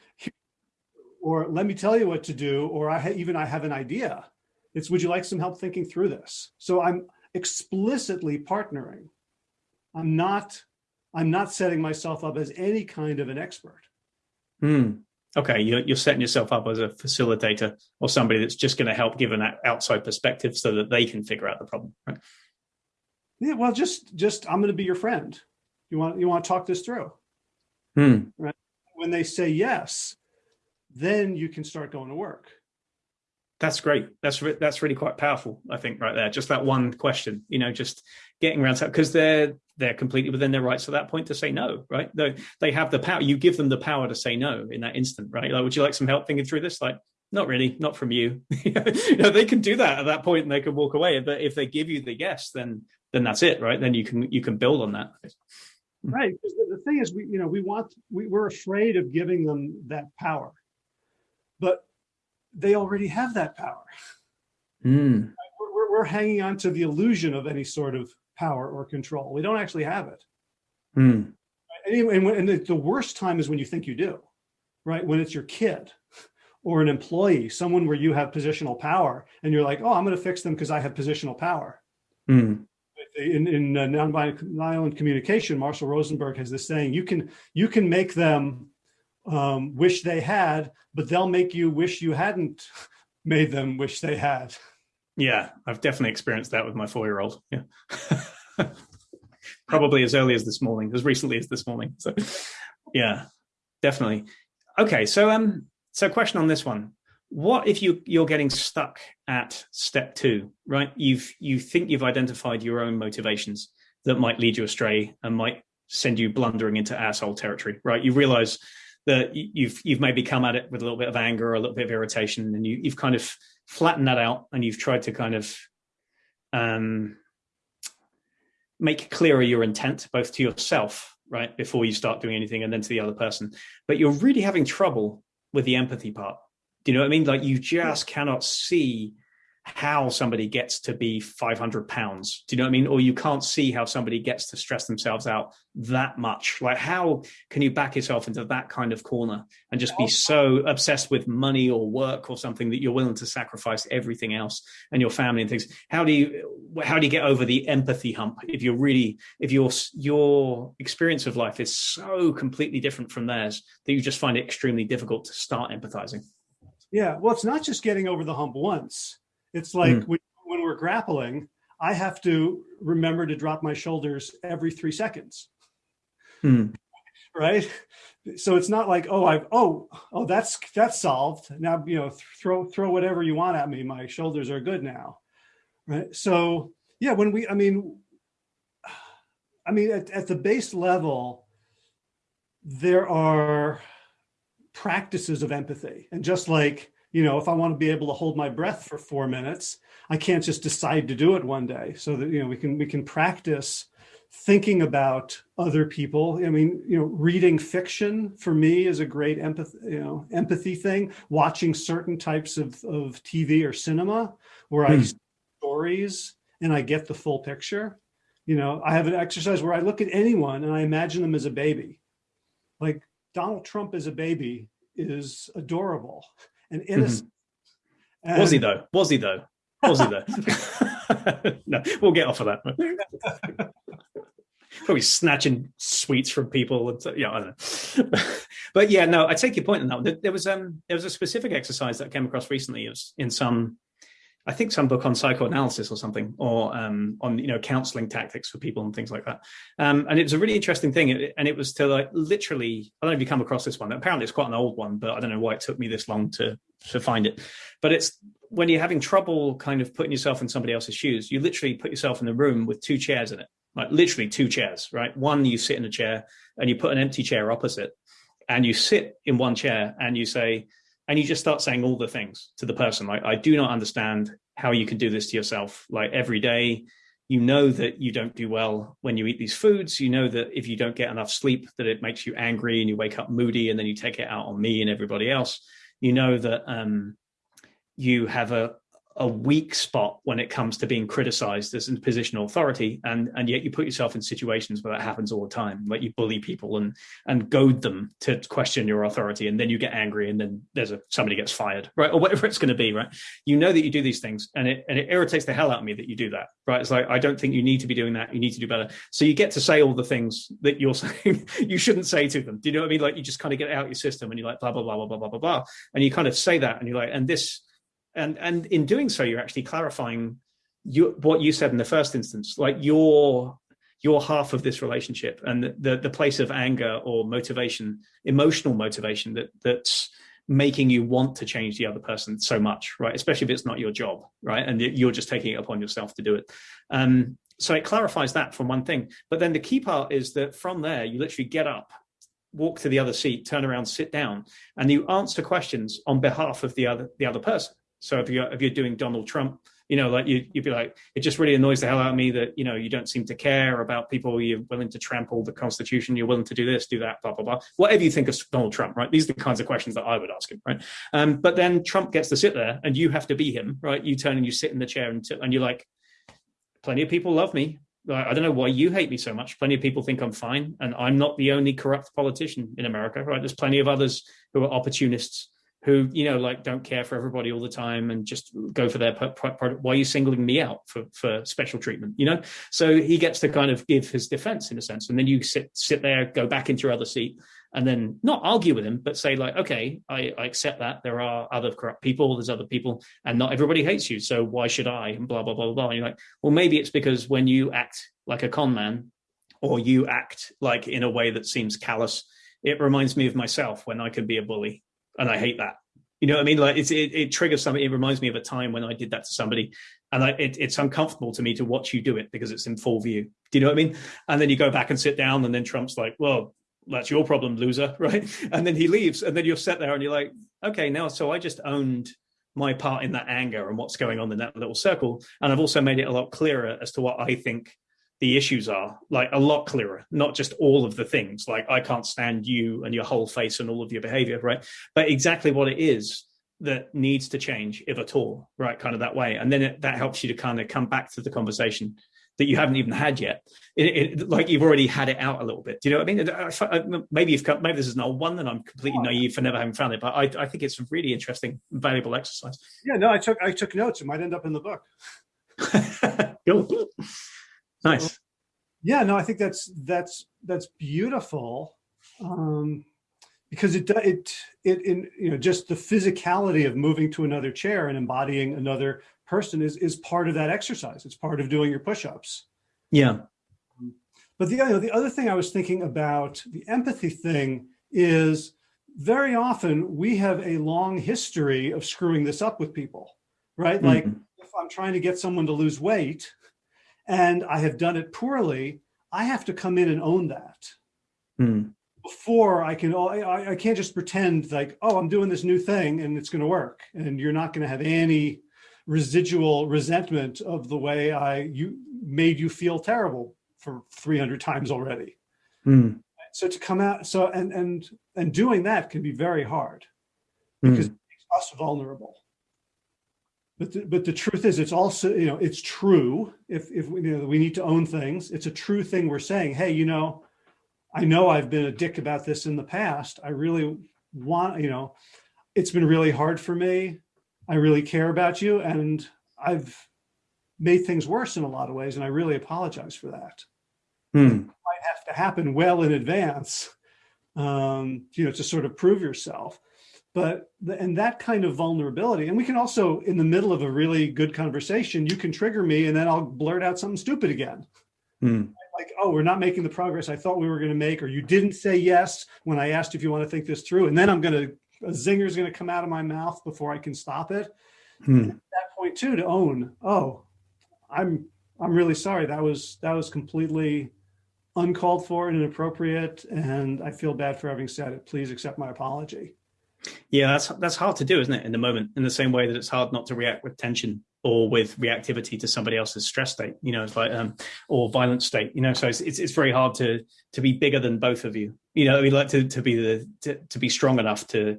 or let me tell you what to do, or I even I have an idea. It's would you like some help thinking through this? So I'm explicitly partnering. I'm not, I'm not setting myself up as any kind of an expert. Hmm okay, you're, you're setting yourself up as a facilitator or somebody that's just going to help give an outside perspective so that they can figure out the problem, right? Yeah, well, just just I'm going to be your friend. You want you want to talk this through, hmm. right? When they say yes, then you can start going to work. That's great. That's re that's really quite powerful. I think right there, just that one question, you know, just getting around to because they're they're completely within their rights at that point to say no, right? They they have the power. You give them the power to say no in that instant, right? Like, would you like some help thinking through this? Like, not really, not from you. you know, they can do that at that point and they can walk away. But if they give you the yes, then then that's it, right? Then you can you can build on that. Right. Because the thing is, we you know we want we, we're afraid of giving them that power, but they already have that power. Mm. We're, we're, hanging on to the illusion of any sort of power or control. We don't actually have it. Mm. Anyway, and, and the, the worst time is when you think you do, right? When it's your kid or an employee, someone where you have positional power and you're like, oh, I'm going to fix them because I have positional power. Mm. In, in uh, nonviolent communication, Marshall Rosenberg has this saying, you can, you can make them um, wish they had, but they'll make you wish you hadn't made them wish they had. Yeah, I've definitely experienced that with my four-year-old. Yeah. Probably as early as this morning, as recently as this morning. So yeah, definitely. Okay, so um, so question on this one. What if you you're getting stuck at step two, right? You've you think you've identified your own motivations that might lead you astray and might send you blundering into asshole territory, right? You realize that you've you've maybe come at it with a little bit of anger or a little bit of irritation, and you, you've kind of flattened that out, and you've tried to kind of um, make clearer your intent, both to yourself right? Before you start doing anything and then to the other person. But you're really having trouble with the empathy part. Do you know what I mean? Like you just cannot see how somebody gets to be 500 pounds. Do you know what I mean? Or you can't see how somebody gets to stress themselves out that much. Like how can you back yourself into that kind of corner and just be so obsessed with money or work or something that you're willing to sacrifice everything else and your family and things? How do you, how do you get over the empathy hump if you're really, if your, your experience of life is so completely different from theirs that you just find it extremely difficult to start empathizing? Yeah, well, it's not just getting over the hump once it's like mm. when, when we're grappling, I have to remember to drop my shoulders every three seconds. Mm. Right. So it's not like, oh, I've, oh, oh, that's, that's solved. Now, you know, throw, throw whatever you want at me. My shoulders are good now. Right. So yeah, when we, I mean, I mean, at, at the base level, there are practices of empathy. And just like you know, if I want to be able to hold my breath for four minutes, I can't just decide to do it one day. So that, you know, we can, we can practice thinking about other people. I mean, you know, reading fiction for me is a great empathy, you know, empathy thing. Watching certain types of, of TV or cinema where hmm. I stories and I get the full picture. You know, I have an exercise where I look at anyone and I imagine them as a baby. Like Donald Trump as a baby is adorable and innocent. Mm -hmm. Was he though? Was he though? Was he though? no, we'll get off of that. Probably snatching sweets from people. And so, yeah, I don't know. but yeah, no, I take your point on that. There was um there was a specific exercise that I came across recently. It was in some I think some book on psychoanalysis or something, or um, on you know counseling tactics for people and things like that. Um, and it was a really interesting thing, and it was to like literally. I don't know if you come across this one. Apparently, it's quite an old one, but I don't know why it took me this long to to find it. But it's when you're having trouble kind of putting yourself in somebody else's shoes, you literally put yourself in a room with two chairs in it, like literally two chairs, right? One, you sit in a chair, and you put an empty chair opposite, and you sit in one chair, and you say and you just start saying all the things to the person like i do not understand how you can do this to yourself. Like every day you know that you don't do well when you eat these foods. You know that if you don't get enough sleep that it makes you angry and you wake up moody and then you take it out on me and everybody else. You know that um, you have a a weak spot when it comes to being criticized as a position of authority and and yet you put yourself in situations where that happens all the time like you bully people and and goad them to question your authority and then you get angry and then there's a somebody gets fired right? Or whatever it's going to be right? You know that you do these things and it and it irritates the hell out of me that you do that right? It's like i don't think you need to be doing that. You need to do better. So you get to say all the things that you're saying you shouldn't say to them. Do you know what i mean? Like you just kind of get out your system and you're like blah blah blah blah blah blah blah blah. And you kind of say that and you're like and this and and in doing so you're actually clarifying you, what you said in the first instance like your your half of this relationship and the the place of anger or motivation emotional motivation that that's making you want to change the other person so much right? Especially if it's not your job right? And you're just taking it upon yourself to do it. Um so it clarifies that from one thing. But then the key part is that from there you literally get up walk to the other seat turn around sit down and you answer questions on behalf of the other the other person so if you're if you're doing Donald Trump, you know, like you you'd be like, it just really annoys the hell out of me that you know you don't seem to care about people. You're willing to trample the Constitution. You're willing to do this, do that, blah blah blah. Whatever you think of Donald Trump, right? These are the kinds of questions that I would ask him, right? Um, but then Trump gets to sit there, and you have to be him, right? You turn and you sit in the chair, and and you're like, plenty of people love me. I don't know why you hate me so much. Plenty of people think I'm fine, and I'm not the only corrupt politician in America, right? There's plenty of others who are opportunists who you know like don't care for everybody all the time and just go for their product. Why are you singling me out for for special treatment you know? So he gets to kind of give his defense in a sense. And then you sit sit there go back into your other seat and then not argue with him but say like okay I, I accept that there are other corrupt people there's other people and not everybody hates you. So why should i? And blah blah blah blah and you're like well maybe it's because when you act like a con man or you act like in a way that seems callous it reminds me of myself when i could be a bully and I hate that. You know what I mean? Like it, it triggers something. It reminds me of a time when I did that to somebody, and I, it, it's uncomfortable to me to watch you do it because it's in full view. Do you know what I mean? And then you go back and sit down, and then Trump's like, "Well, that's your problem, loser," right? And then he leaves, and then you're sat there, and you're like, "Okay, now so I just owned." my part in that anger and what's going on in that little circle and i've also made it a lot clearer as to what i think the issues are like a lot clearer not just all of the things like i can't stand you and your whole face and all of your behavior right? But exactly what it is that needs to change if at all right kind of that way. And then it, that helps you to kind of come back to the conversation that you haven't even had yet. It, it, like you've already had it out a little bit. Do you know what i mean? Maybe you've maybe this is an old one and i'm completely oh, naive for never having found it but i, I think it's a really interesting valuable exercise. Yeah no i took i took notes. It might end up in the book. Cool nice. Yeah no i think that's that's that's beautiful um because it it it in you know just the physicality of moving to another chair and embodying another person is is part of that exercise. It's part of doing your push-ups. Yeah. But the, you know, the other thing i was thinking about the empathy thing is very often we have a long history of screwing this up with people right? Mm -hmm. like if i'm trying to get someone to lose weight and I have done it poorly, I have to come in and own that. Mm. Before I can, I, I can't just pretend like, oh, I'm doing this new thing and it's going to work. And you're not going to have any residual resentment of the way I you made you feel terrible for 300 times already. Mm. So to come out, so and and and doing that can be very hard because mm. it makes us vulnerable. But the, but the truth is, it's also, you know, it's true. If, if we, you know, we need to own things, it's a true thing we're saying, hey, you know, I know I've been a dick about this in the past. I really want, you know, it's been really hard for me. I really care about you. And I've made things worse in a lot of ways. And I really apologize for that. Hmm. It might have to happen well in advance, um, you know, to sort of prove yourself but the, and that kind of vulnerability and we can also in the middle of a really good conversation you can trigger me and then i'll blurt out something stupid again mm. like oh we're not making the progress i thought we were going to make or you didn't say yes when i asked if you want to think this through and then i'm going to a zinger is going to come out of my mouth before i can stop it mm. at that point too to own oh i'm i'm really sorry that was that was completely uncalled for and inappropriate and i feel bad for having said it please accept my apology yeah, that's that's hard to do, isn't it? In the moment, in the same way that it's hard not to react with tension or with reactivity to somebody else's stress state, you know, it's like um, or violent state, you know. So it's, it's, it's very hard to to be bigger than both of you, you know. We like to to be the to, to be strong enough to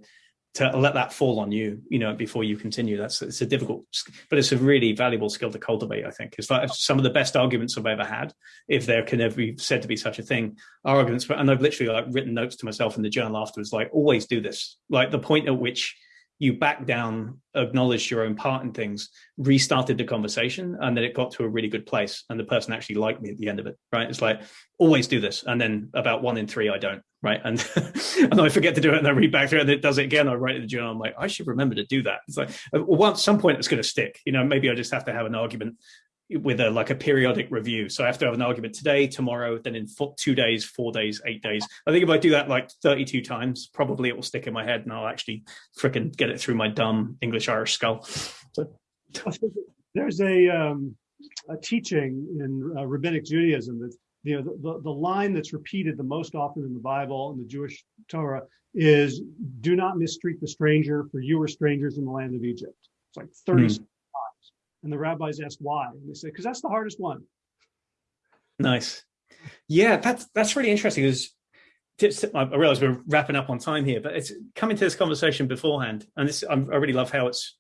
to let that fall on you, you know, before you continue. That's it's a difficult, but it's a really valuable skill to cultivate. I think it's like oh. some of the best arguments I've ever had, if there can ever be said to be such a thing, are arguments. And I've literally like written notes to myself in the journal afterwards, like always do this. Like the point at which you back down, acknowledged your own part in things, restarted the conversation, and then it got to a really good place. And the person actually liked me at the end of it, right? It's like, always do this. And then about one in three, I don't, right? And, and I forget to do it and I read back through it and it does it again. I write it in the journal, I'm like, I should remember to do that. It's like, well, at some point it's going to stick. You know, maybe I just have to have an argument with a like a periodic review. So I have to have an argument today, tomorrow, then in four, two days, four days, eight days. I think if I do that like 32 times, probably it will stick in my head and I'll actually freaking get it through my dumb English Irish skull. So. There's a, um, a teaching in uh, rabbinic Judaism that you know the, the, the line that's repeated the most often in the Bible and the Jewish Torah is do not mistreat the stranger for you are strangers in the land of Egypt. It's like 30 mm. And the rabbis ask why. And they say, because that's the hardest one. Nice. Yeah, that's that's really interesting. Because I realize we're wrapping up on time here, but it's coming to this conversation beforehand, and this I'm, i really love how it's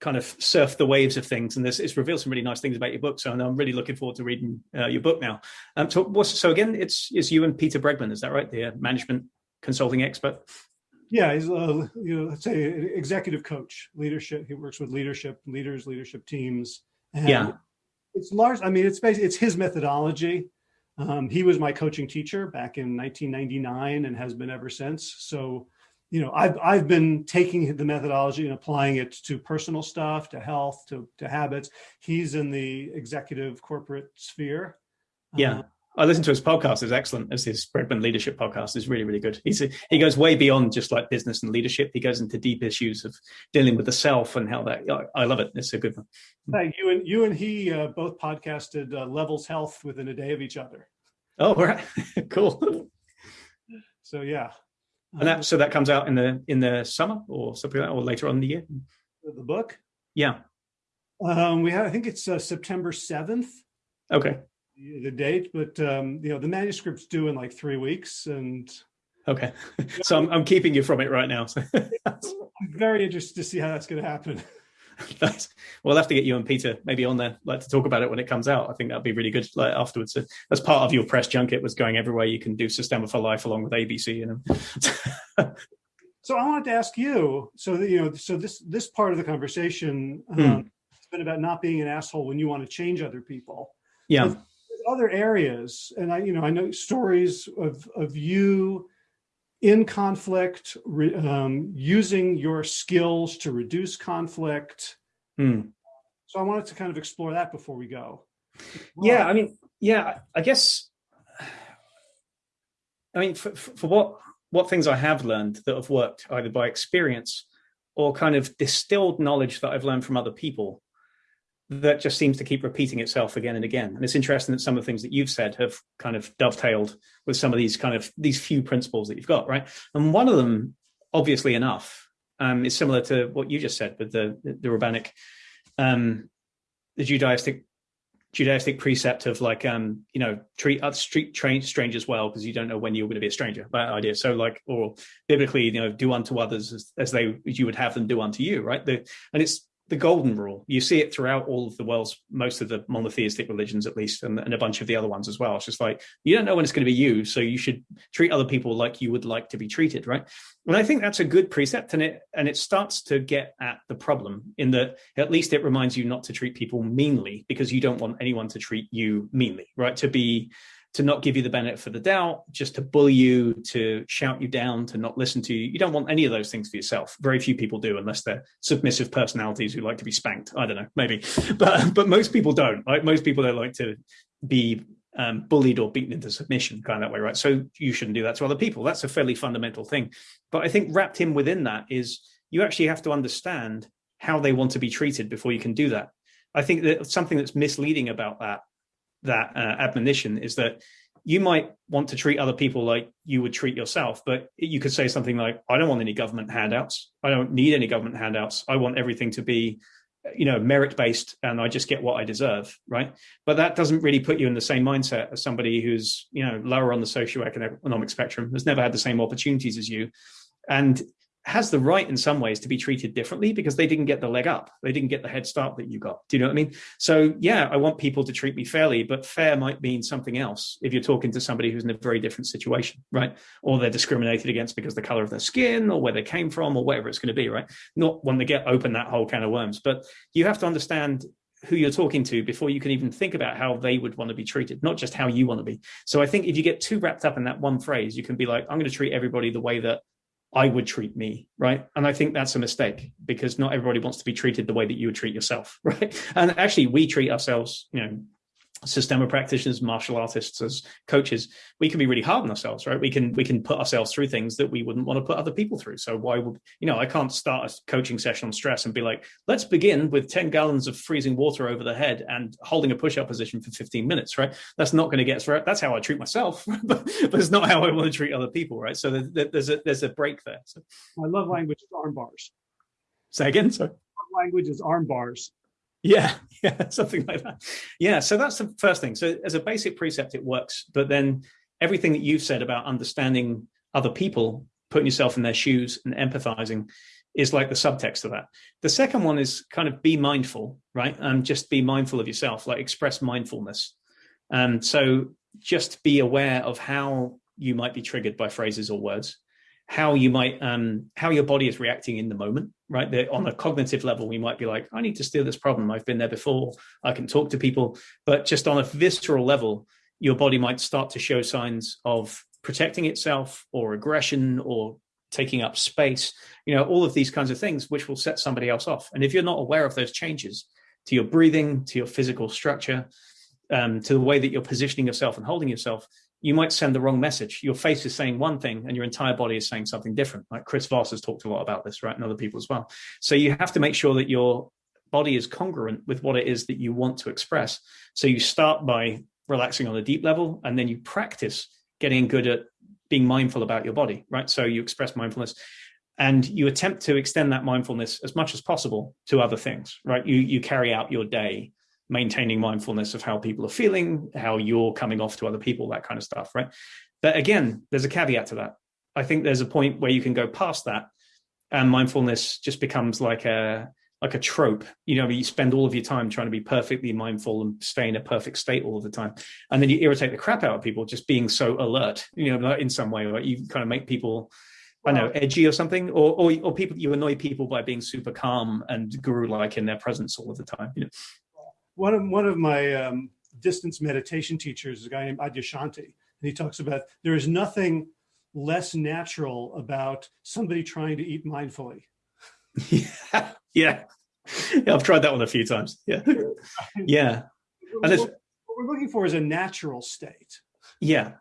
kind of surf the waves of things, and this it's revealed some really nice things about your book. So I'm really looking forward to reading uh, your book now. Um, so, so again, it's it's you and Peter Bregman, is that right? The uh, management consulting expert. Yeah, he's a you know let's say executive coach, leadership. He works with leadership leaders, leadership teams. yeah, it's large. I mean, it's basically it's his methodology. Um, he was my coaching teacher back in 1999 and has been ever since. So, you know, I've I've been taking the methodology and applying it to personal stuff, to health, to to habits. He's in the executive corporate sphere. Yeah. Uh, I listened to his podcast. It's excellent. As his Bregman Leadership podcast is really, really good. He's he goes way beyond just like business and leadership. He goes into deep issues of dealing with the self and how that. I, I love it. It's a good one. Hey, you and you and he uh, both podcasted uh, Levels Health within a day of each other. Oh, right, cool. So yeah, and that so that comes out in the in the summer or something like that, or later on in the year. The book. Yeah. Um, we have. I think it's uh, September seventh. Okay the date, but um, you know the manuscript's due in like three weeks, and okay, so I'm, I'm keeping you from it right now. So. I'm very interested to see how that's going to happen. nice. We'll have to get you and Peter maybe on there, like to talk about it when it comes out. I think that'd be really good. Like afterwards, so that's part of your press junket was going everywhere. You can do Systema for Life along with ABC. You know. so I wanted to ask you. So that, you know, so this this part of the conversation um, hmm. has been about not being an asshole when you want to change other people. Yeah. Other areas, and I, you know, I know stories of of you in conflict, re, um, using your skills to reduce conflict. Hmm. So I wanted to kind of explore that before we go. Yeah, I mean, yeah, I guess. I mean, for, for what what things I have learned that have worked either by experience or kind of distilled knowledge that I've learned from other people that just seems to keep repeating itself again and again. And it's interesting that some of the things that you've said have kind of dovetailed with some of these kind of these few principles that you've got, right? And one of them, obviously enough, um, is similar to what you just said with the the rabbinic, um, the Judaistic Judaistic precept of like um you know treat other street train strangers well because you don't know when you're going to be a stranger that idea so like or biblically you know do unto others as, as they you would have them do unto you right the, and it's the golden rule. You see it throughout all of the world's, most of the monotheistic religions, at least, and, and, a bunch of the other ones as well. It's just like, you don't know when it's going to be you. So you should treat other people like you would like to be treated. Right. And I think that's a good precept. And it, and it starts to get at the problem in that at least it reminds you not to treat people meanly because you don't want anyone to treat you meanly, right. To be, to not give you the benefit of the doubt, just to bully you, to shout you down, to not listen to you. You don't want any of those things for yourself. Very few people do, unless they're submissive personalities who like to be spanked. I don't know, maybe, but but most people don't. Most people don't like to be um, bullied or beaten into submission, kind of that way, right? So you shouldn't do that to other people. That's a fairly fundamental thing. But I think wrapped in within that is you actually have to understand how they want to be treated before you can do that. I think that something that's misleading about that that uh, admonition is that you might want to treat other people like you would treat yourself, but you could say something like, I don't want any government handouts. I don't need any government handouts. I want everything to be, you know, merit based and I just get what I deserve. Right. But that doesn't really put you in the same mindset as somebody who's, you know, lower on the socioeconomic spectrum, has never had the same opportunities as you. And has the right in some ways to be treated differently because they didn't get the leg up. They didn't get the head start that you got. Do you know what I mean? So yeah, I want people to treat me fairly, but fair might mean something else if you're talking to somebody who's in a very different situation, right? Or they're discriminated against because the color of their skin or where they came from or whatever it's going to be, right? Not when they get open that whole can of worms, but you have to understand who you're talking to before you can even think about how they would want to be treated, not just how you want to be. So I think if you get too wrapped up in that one phrase, you can be like, I'm going to treat everybody the way that I would treat me, right? And I think that's a mistake because not everybody wants to be treated the way that you would treat yourself, right? And actually, we treat ourselves, you know, Systema practitioners, martial artists, as coaches, we can be really hard on ourselves, right? We can we can put ourselves through things that we wouldn't want to put other people through. So why would you know? I can't start a coaching session on stress and be like, let's begin with ten gallons of freezing water over the head and holding a push-up position for fifteen minutes, right? That's not going to get us. That's how I treat myself, but, but it's not how I want to treat other people, right? So there's a there's a break there. So. I love language is arm bars. Say again, sorry. Language is arm bars. Yeah, yeah, something like that. Yeah, so that's the first thing. So as a basic precept, it works. But then everything that you've said about understanding other people, putting yourself in their shoes and empathizing is like the subtext of that. The second one is kind of be mindful, right? And um, just be mindful of yourself, like express mindfulness. And um, so just be aware of how you might be triggered by phrases or words how you might um, how your body is reacting in the moment right? That on a cognitive level we might be like i need to steer this problem. I've been there before. I can talk to people. But just on a visceral level your body might start to show signs of protecting itself or aggression or taking up space you know all of these kinds of things which will set somebody else off. And if you're not aware of those changes to your breathing to your physical structure um, to the way that you're positioning yourself and holding yourself you might send the wrong message. Your face is saying one thing and your entire body is saying something different. Like Chris Voss has talked a lot about this, right? And other people as well. So you have to make sure that your body is congruent with what it is that you want to express. So you start by relaxing on a deep level and then you practice getting good at being mindful about your body, right? So you express mindfulness and you attempt to extend that mindfulness as much as possible to other things, right? You, you carry out your day maintaining mindfulness of how people are feeling, how you're coming off to other people, that kind of stuff, right? But again, there's a caveat to that. I think there's a point where you can go past that and mindfulness just becomes like a like a trope you know you spend all of your time trying to be perfectly mindful and stay in a perfect state all the time and then you irritate the crap out of people just being so alert you know in some way like you kind of make people I know, edgy or something, or, or or people you annoy people by being super calm and guru-like in their presence all of the time. You know? One of one of my um, distance meditation teachers is a guy named Adyashanti, and he talks about there is nothing less natural about somebody trying to eat mindfully. yeah, yeah. yeah I've tried that one a few times. Yeah, yeah. And what we're looking for is a natural state. Yeah,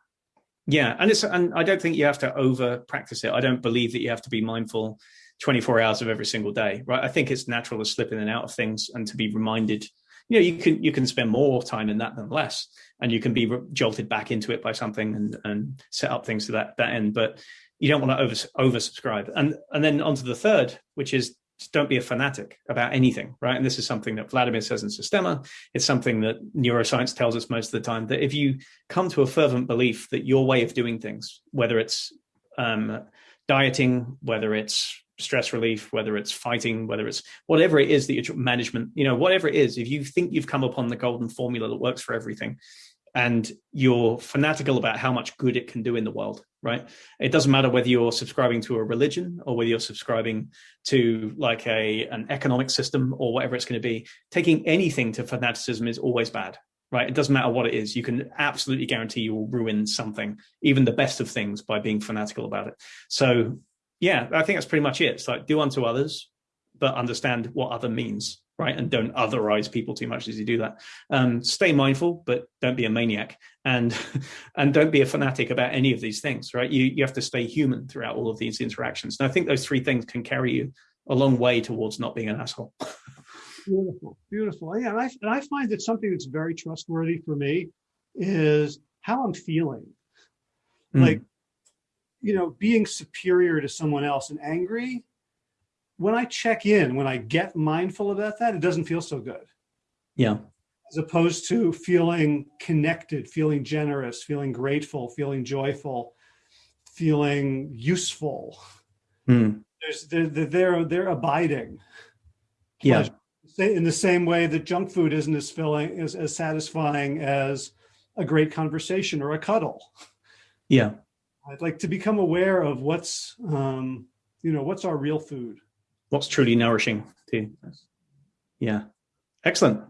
yeah, and it's and I don't think you have to over practice it. I don't believe that you have to be mindful 24 hours of every single day, right? I think it's natural to slip in and out of things and to be reminded. You know, you can you can spend more time in that than less, and you can be jolted back into it by something and and set up things to that that end. But you don't want to over oversubscribe. And and then onto the third, which is don't be a fanatic about anything, right? And this is something that Vladimir says in Systema. It's something that neuroscience tells us most of the time, that if you come to a fervent belief that your way of doing things, whether it's um, dieting, whether it's stress relief, whether it's fighting, whether it's whatever it is that you're management, you know, whatever it is, if you think you've come upon the golden formula that works for everything, and you're fanatical about how much good it can do in the world, right? It doesn't matter whether you're subscribing to a religion or whether you're subscribing to like a an economic system or whatever it's going to be. Taking anything to fanaticism is always bad, right? It doesn't matter what it is. You can absolutely guarantee you will ruin something, even the best of things, by being fanatical about it. So, yeah, I think that's pretty much it. It's like do unto others, but understand what other means right? And don't otherize people too much as you do that. Um, stay mindful, but don't be a maniac, and and don't be a fanatic about any of these things, right? You you have to stay human throughout all of these interactions. And I think those three things can carry you a long way towards not being an asshole. beautiful, beautiful. Yeah, and I and I find that something that's very trustworthy for me is how I'm feeling. Mm. Like, you know, being superior to someone else and angry when I check in, when I get mindful about that, it doesn't feel so good. Yeah. As opposed to feeling connected, feeling generous, feeling grateful, feeling joyful, feeling useful. Mm. There's they're, they're they're abiding. Pleasure. Yeah. In the same way that junk food isn't as filling as, as satisfying as a great conversation or a cuddle. Yeah. I'd like to become aware of what's um, you know, what's our real food. What's truly nourishing to yeah. Excellent.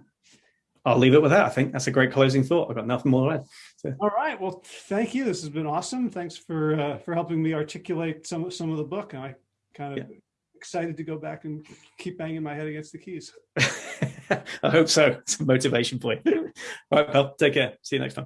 I'll leave it with that. I think that's a great closing thought. I've got nothing more to add. So. all right. Well thank you. This has been awesome. Thanks for uh, for helping me articulate some of some of the book. And i kind of yeah. excited to go back and keep banging my head against the keys. I hope so. It's a motivation point. All right pal take care. See you next time